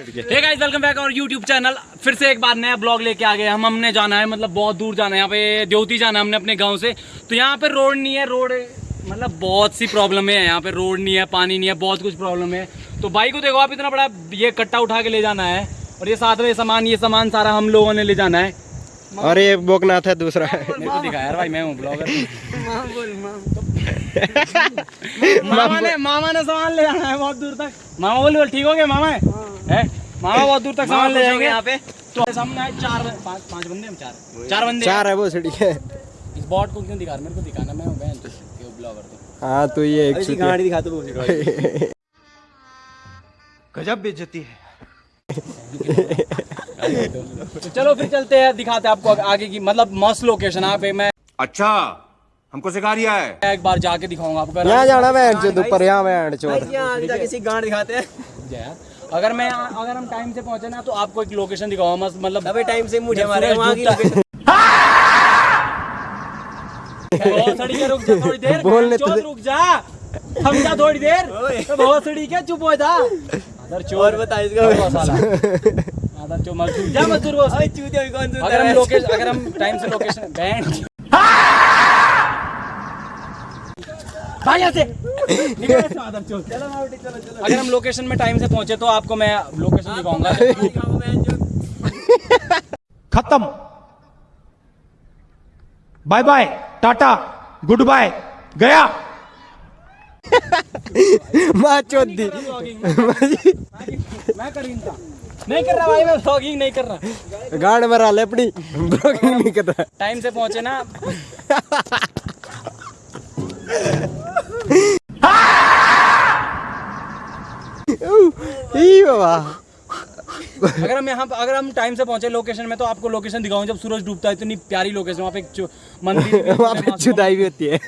हे guys welcome back और YouTube channel फिर से एक बार नया ब्लॉग लेके आ गए हम हमने जाना है मतलब बहुत दूर जाना है। यहाँ पे देवती जाना है हमने अपने गाँव से। तो यहाँ पे रोड नहीं है रोड मतलब बहुत सी प्रॉब्लम है यहाँ पे। रोड नहीं है पानी नहीं है बहुत कुछ प्रॉब्लम है। तो भाई को देखो आप इतना बड़ा ये कट्टा उठा के ले जाना है। और ये साथ में सामान ये सामान सारा हम लोगों ने ले जाना है। और ये बोकनाथ है दूसरा। दिखा यार भाई मैं हूँ ब्लॉगर मामा ने मामा ने सामान ले जाना है बहुत दूर तक। मामा बोल बोल ठीक हो गया मामा? है? मामा बहुत दूर तक सामान ले जाएँगे। यहाँ पे। तो सामने आए चार पाँच पाँच बंदे हम चार। चार बंदे। चार है वो सड़ी है इस बॉट को क्यों दिखा रहा? मेरे को दिखाना मैं बहन। ब्लॉगर तो? हाँ तो ये एक चुतिया। दिखा तो गजब बेइज्जती है। तो चलो फिर चलते हैं दिखाते हैं आपको आगे की मतलब मस्त लोकेशन यहाँ पे। मैं अच्छा हमको सिखा रिया है। एक बार जाके दिखाऊँगा आपको। यहाँ जाना चोद ऊपर यहाँ जाके किसी गांड दिखाते हैं। अगर मैं अगर हम टाइम से पहुँचे ना तो आपको एक लोकेशन दिखाऊँगा मस्त मतलब अबे टाइम से मुझे हमारे वहाँ की के रुक जा थोड़ी देर बोलने तो रुक जा। थम जा थोड़ी देर। तो बहुत सड़ी के चुप हो जा। अदर चोर। बता इसका अदर साला अदर चोर मजदूर जा मजदूर बॉस अबे चूतिया भी कौन सुनता अगर हम लोकेशन अगर हम टाइम से लोकेशन बैंड भाई यहाँ से अगर हम लोकेशन में टाइम से पहुँचे तो आपको मैं लोकेशन दिखाऊँगा। दिखाओ मैं जो खत्म bye bye tata good bye गया माँ चोद दी मैं कर रही था नहीं कर रहा भाई मैं व्लॉगिंग नहीं कर रहा। गांड मरा ले अपनी। ब्लॉगिंग नहीं कर रहा। टाइम से पहुँचे ना। ई बाबा। अगर हम यहाँ अगर हम टाइम से पहुँचे लोकेशन में तो आपको लोकेशन दिखाऊँ जब सूरज डूबता है इतनी प्यारी लोकेशन वहाँ पे एक मंदिर वहाँ पे जुदाई भी होती है।